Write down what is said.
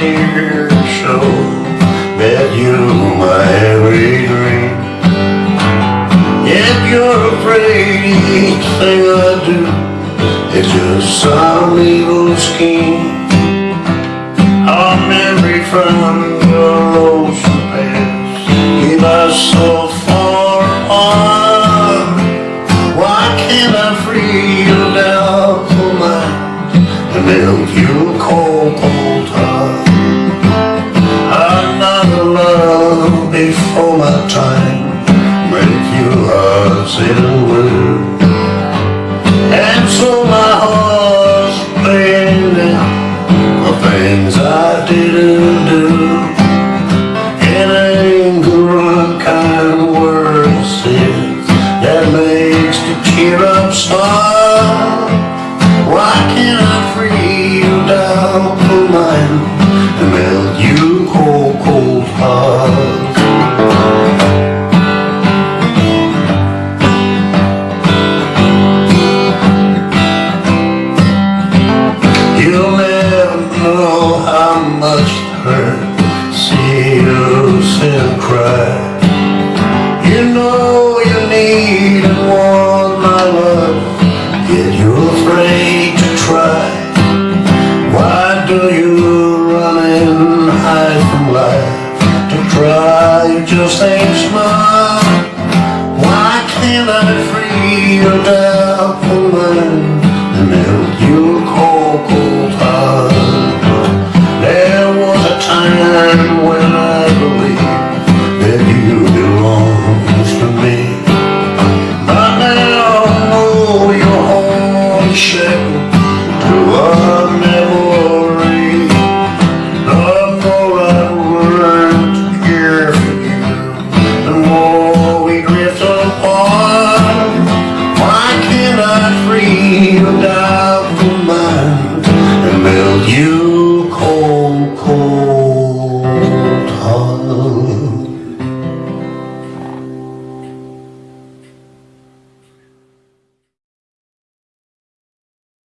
dear soul That you're my every dream. If you're afraid each thing I do Is just some evil scheme. Our memory from your lost past, Keep us so far on. Why can't I free your doubtful mind And melt you cold, cold time. Make you heart sit much hurt. See you and cry You know you need and want my love Yet you're afraid to try. Why do you run and hide from life? To try you just ain't smart. Why can't I free your you.